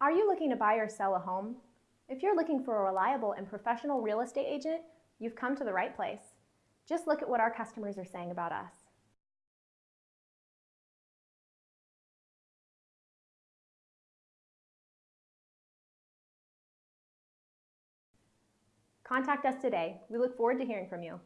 Are you looking to buy or sell a home? If you're looking for a reliable and professional real estate agent, you've come to the right place. Just look at what our customers are saying about us. Contact us today. We look forward to hearing from you.